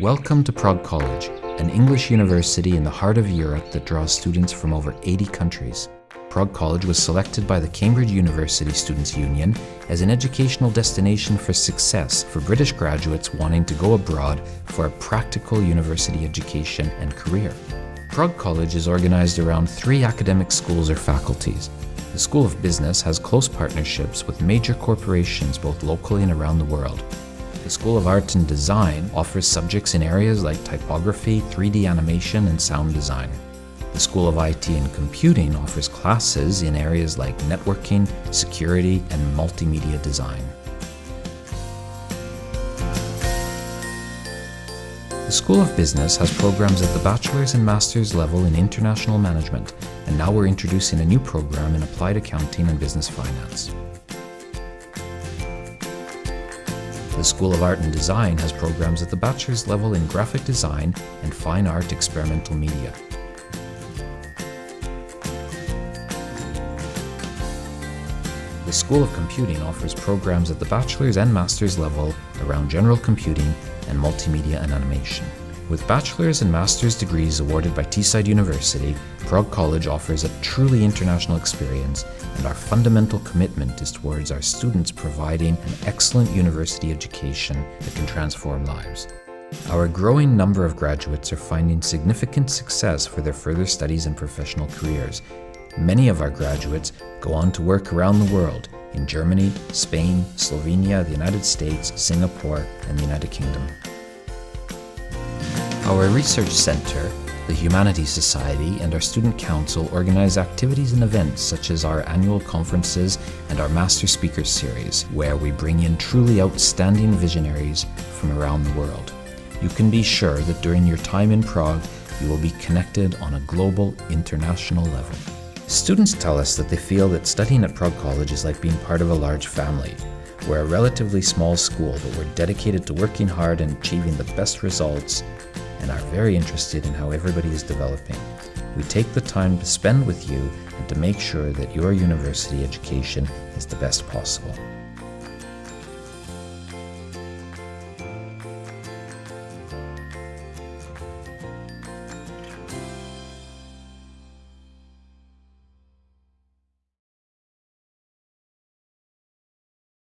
Welcome to Prague College, an English university in the heart of Europe that draws students from over 80 countries. Prague College was selected by the Cambridge University Students' Union as an educational destination for success for British graduates wanting to go abroad for a practical university education and career. Prague College is organized around three academic schools or faculties. The School of Business has close partnerships with major corporations both locally and around the world. The School of Art and Design offers subjects in areas like typography, 3D animation, and sound design. The School of IT and Computing offers classes in areas like networking, security, and multimedia design. The School of Business has programs at the bachelor's and master's level in international management, and now we're introducing a new program in applied accounting and business finance. The School of Art and Design has programs at the bachelor's level in graphic design and fine art experimental media. The School of Computing offers programs at the bachelor's and master's level around general computing and multimedia and animation. With bachelor's and master's degrees awarded by Teesside University, Prague College offers a truly international experience and our fundamental commitment is towards our students providing an excellent university education that can transform lives. Our growing number of graduates are finding significant success for their further studies and professional careers, Many of our graduates go on to work around the world in Germany, Spain, Slovenia, the United States, Singapore, and the United Kingdom. Our research center, the Humanities Society, and our Student Council organize activities and events such as our annual conferences and our Master Speakers Series, where we bring in truly outstanding visionaries from around the world. You can be sure that during your time in Prague, you will be connected on a global, international level. Students tell us that they feel that studying at Prague College is like being part of a large family. We're a relatively small school, but we're dedicated to working hard and achieving the best results and are very interested in how everybody is developing. We take the time to spend with you and to make sure that your university education is the best possible.